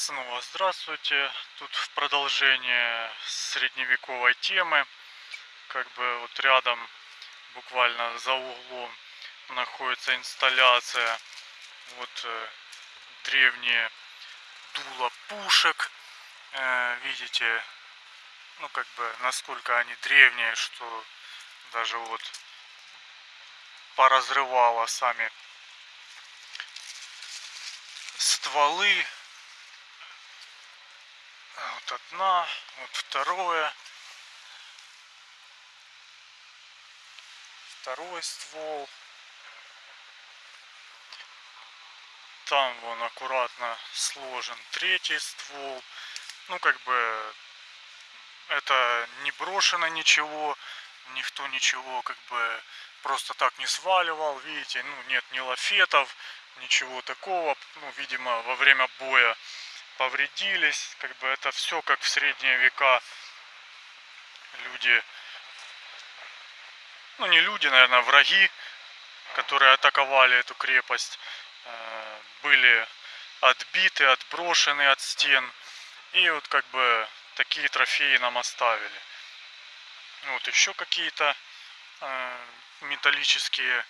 Снова здравствуйте. Тут в продолжение средневековой темы. Как бы вот рядом, буквально за углом, находится инсталляция. Вот э, древние дула пушек. Э, видите, ну как бы насколько они древние, что даже вот поразрывало сами стволы вот одна, вот второе. Второй ствол. Там вон аккуратно сложен третий ствол. Ну, как бы это не брошено ничего, никто ничего как бы просто так не сваливал, видите, ну нет ни лафетов, ничего такого, ну, видимо, во время боя повредились, как бы это все как в средние века люди, ну не люди, наверное, враги, которые атаковали эту крепость, э, были отбиты, отброшены от стен. И вот как бы такие трофеи нам оставили. Вот еще какие-то э, металлические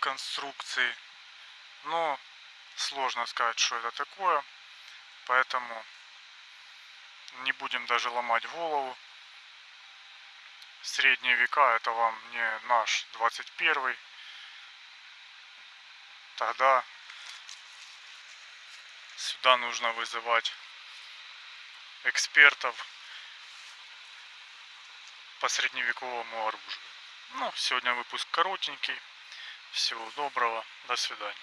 конструкции. Но сложно сказать, что это такое. Поэтому не будем даже ломать голову. Средние века это вам не наш 21 Тогда сюда нужно вызывать экспертов по средневековому оружию. Ну, сегодня выпуск коротенький. Всего доброго. До свидания.